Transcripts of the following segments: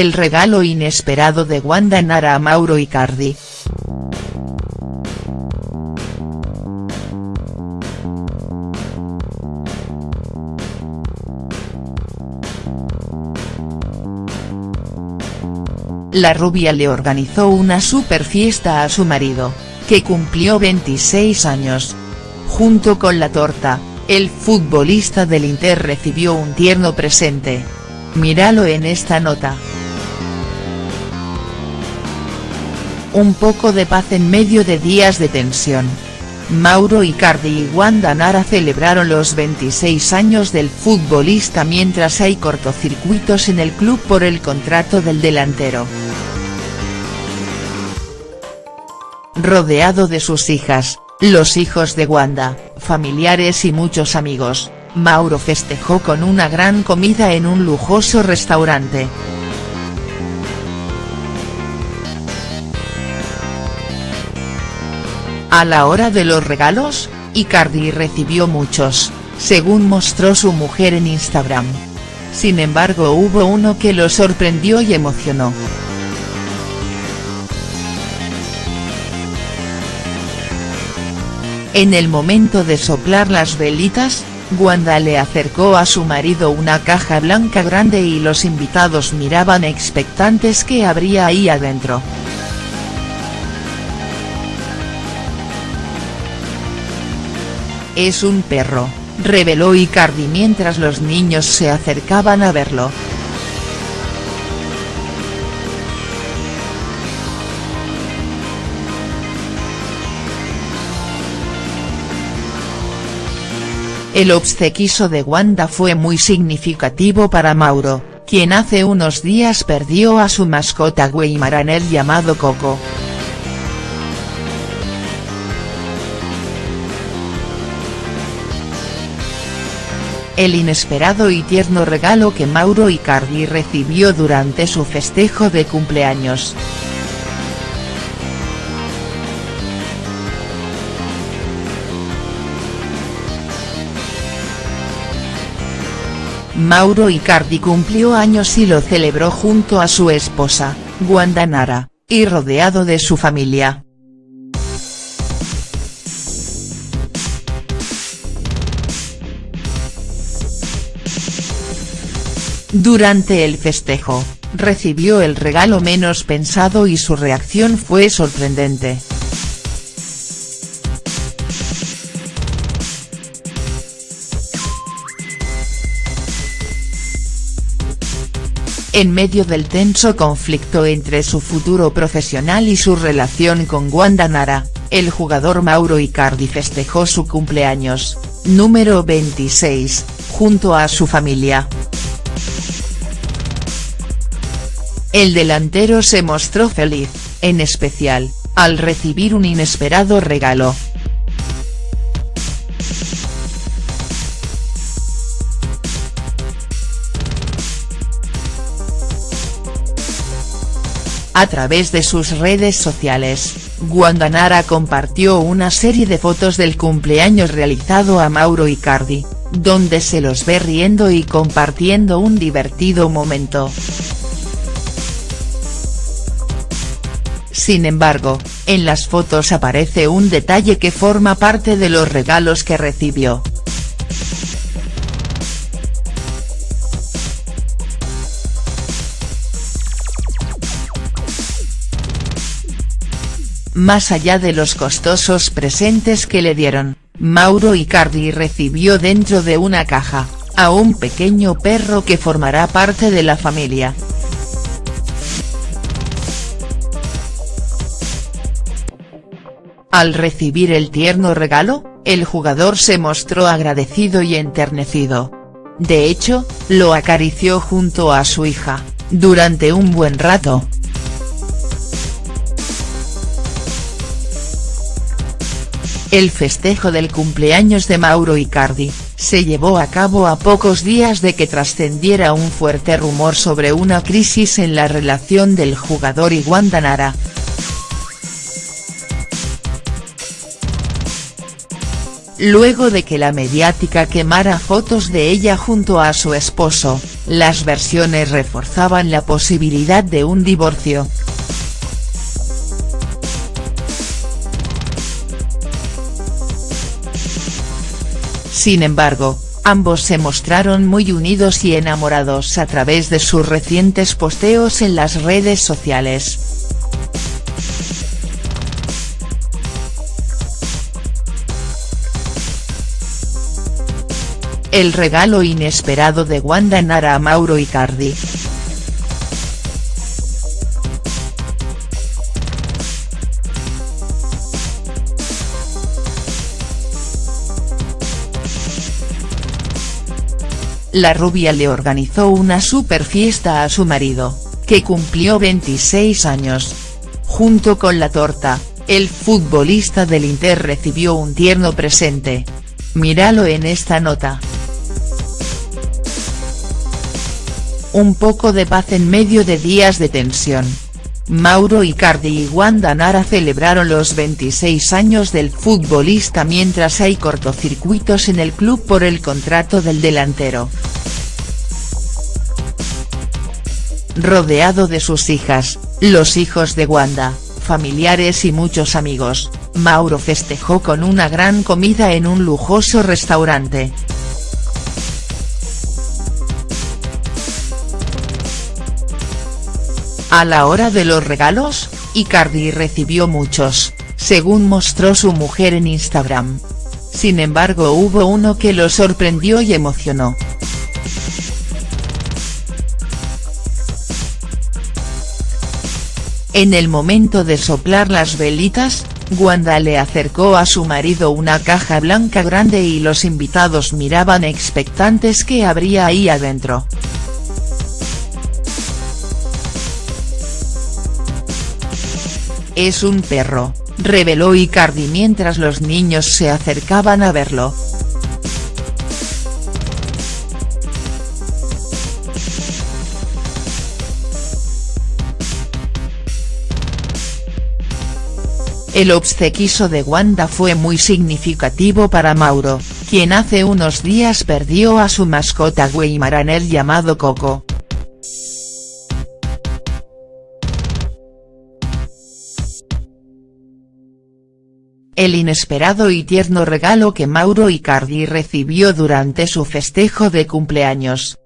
el regalo inesperado de Wanda Nara a Mauro Icardi. La rubia le organizó una super fiesta a su marido, que cumplió 26 años. Junto con la torta, el futbolista del Inter recibió un tierno presente. Míralo en esta nota. Un poco de paz en medio de días de tensión. Mauro Icardi y Wanda Nara celebraron los 26 años del futbolista mientras hay cortocircuitos en el club por el contrato del delantero. Rodeado de sus hijas, los hijos de Wanda, familiares y muchos amigos, Mauro festejó con una gran comida en un lujoso restaurante. A la hora de los regalos, Icardi recibió muchos, según mostró su mujer en Instagram. Sin embargo hubo uno que lo sorprendió y emocionó. En el momento de soplar las velitas, Wanda le acercó a su marido una caja blanca grande y los invitados miraban expectantes qué habría ahí adentro. Es un perro, reveló Icardi mientras los niños se acercaban a verlo. El obsequiso de Wanda fue muy significativo para Mauro, quien hace unos días perdió a su mascota Weimaraner llamado Coco. El inesperado y tierno regalo que Mauro Icardi recibió durante su festejo de cumpleaños. Mauro Icardi cumplió años y lo celebró junto a su esposa, Wanda Nara, y rodeado de su familia. Durante el festejo, recibió el regalo menos pensado y su reacción fue sorprendente. En medio del tenso conflicto entre su futuro profesional y su relación con Wanda Nara, el jugador Mauro Icardi festejó su cumpleaños, número 26, junto a su familia. El delantero se mostró feliz, en especial, al recibir un inesperado regalo. A través de sus redes sociales, Guandanara compartió una serie de fotos del cumpleaños realizado a Mauro Icardi, donde se los ve riendo y compartiendo un divertido momento. Sin embargo, en las fotos aparece un detalle que forma parte de los regalos que recibió. Más allá de los costosos presentes que le dieron, Mauro Icardi recibió dentro de una caja, a un pequeño perro que formará parte de la familia. Al recibir el tierno regalo, el jugador se mostró agradecido y enternecido. De hecho, lo acarició junto a su hija, durante un buen rato. El festejo del cumpleaños de Mauro Icardi, se llevó a cabo a pocos días de que trascendiera un fuerte rumor sobre una crisis en la relación del jugador y Wanda luego de que la mediática quemara fotos de ella junto a su esposo, las versiones reforzaban la posibilidad de un divorcio. Sin embargo, ambos se mostraron muy unidos y enamorados a través de sus recientes posteos en las redes sociales. El regalo inesperado de Wanda Nara a Mauro Icardi. la rubia le organizó una super fiesta a su marido, que cumplió 26 años. Junto con la torta, el futbolista del Inter recibió un tierno presente. Míralo en esta nota. Un poco de paz en medio de días de tensión. Mauro Icardi y Wanda Nara celebraron los 26 años del futbolista mientras hay cortocircuitos en el club por el contrato del delantero. Rodeado de sus hijas, los hijos de Wanda, familiares y muchos amigos, Mauro festejó con una gran comida en un lujoso restaurante. A la hora de los regalos, Icardi recibió muchos, según mostró su mujer en Instagram. Sin embargo hubo uno que lo sorprendió y emocionó. En el momento de soplar las velitas, Wanda le acercó a su marido una caja blanca grande y los invitados miraban expectantes qué habría ahí adentro. Es un perro, reveló Icardi mientras los niños se acercaban a verlo. El obsequiso de Wanda fue muy significativo para Mauro, quien hace unos días perdió a su mascota Weimaraner llamado Coco. El inesperado y tierno regalo que Mauro Icardi recibió durante su festejo de cumpleaños.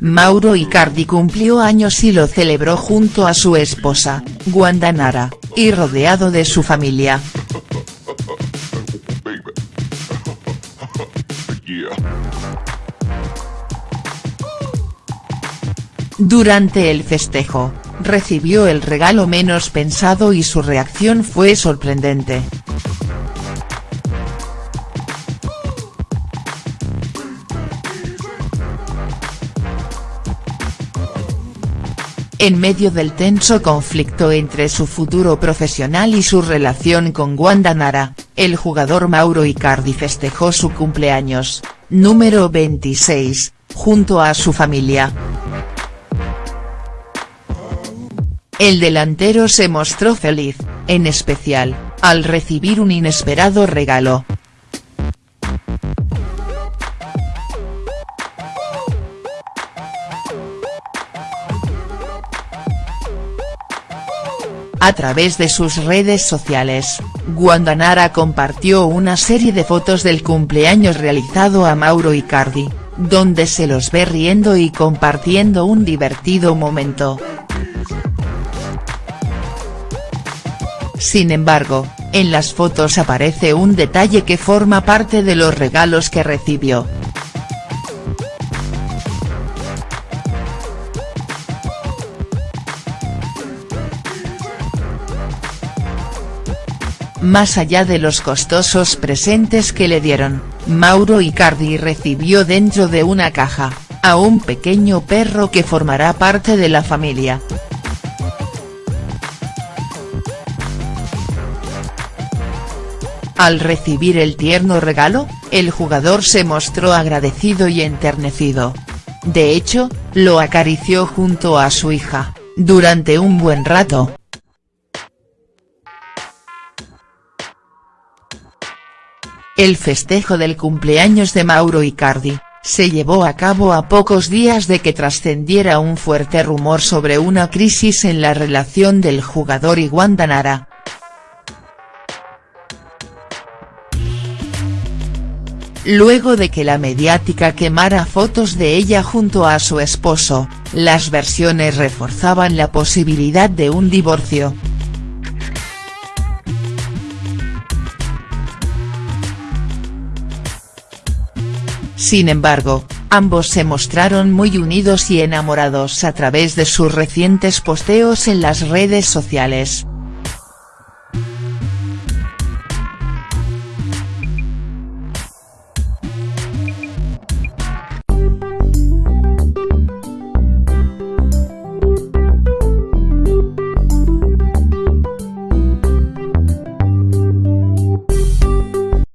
Mauro Icardi cumplió años y lo celebró junto a su esposa, Wanda Nara, y rodeado de su familia. Durante el festejo, recibió el regalo menos pensado y su reacción fue sorprendente. En medio del tenso conflicto entre su futuro profesional y su relación con Wanda Nara, el jugador Mauro Icardi festejó su cumpleaños, número 26, junto a su familia. El delantero se mostró feliz, en especial, al recibir un inesperado regalo. A través de sus redes sociales, Guandanara compartió una serie de fotos del cumpleaños realizado a Mauro Icardi, donde se los ve riendo y compartiendo un divertido momento. Sin embargo, en las fotos aparece un detalle que forma parte de los regalos que recibió. Más allá de los costosos presentes que le dieron, Mauro Icardi recibió dentro de una caja, a un pequeño perro que formará parte de la familia. Al recibir el tierno regalo, el jugador se mostró agradecido y enternecido. de hecho, lo acarició junto a su hija, durante un buen rato. El festejo del cumpleaños de Mauro Icardi, se llevó a cabo a pocos días de que trascendiera un fuerte rumor sobre una crisis en la relación del jugador y Wanda Luego de que la mediática quemara fotos de ella junto a su esposo, las versiones reforzaban la posibilidad de un divorcio. Sin embargo, ambos se mostraron muy unidos y enamorados a través de sus recientes posteos en las redes sociales.